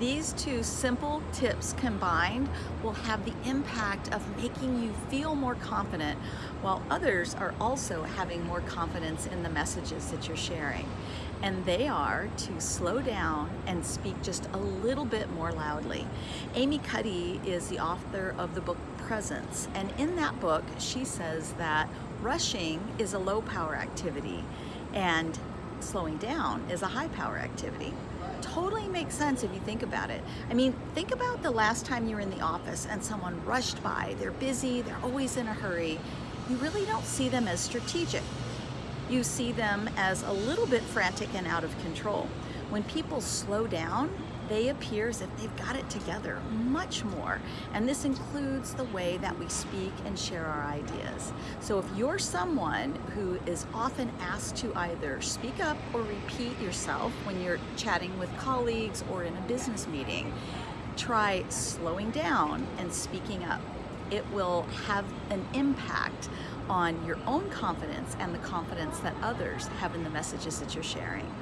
These two simple tips combined will have the impact of making you feel more confident while others are also having more confidence in the messages that you're sharing. And they are to slow down and speak just a little bit more loudly. Amy Cuddy is the author of the book Presence. And in that book, she says that rushing is a low power activity and slowing down is a high power activity makes sense if you think about it. I mean, think about the last time you were in the office and someone rushed by. They're busy, they're always in a hurry. You really don't see them as strategic. You see them as a little bit frantic and out of control. When people slow down, they appear as if they've got it together much more. And this includes the way that we speak and share our ideas. So if you're someone who is often asked to either speak up or repeat yourself when you're chatting with colleagues or in a business meeting, try slowing down and speaking up. It will have an impact on your own confidence and the confidence that others have in the messages that you're sharing.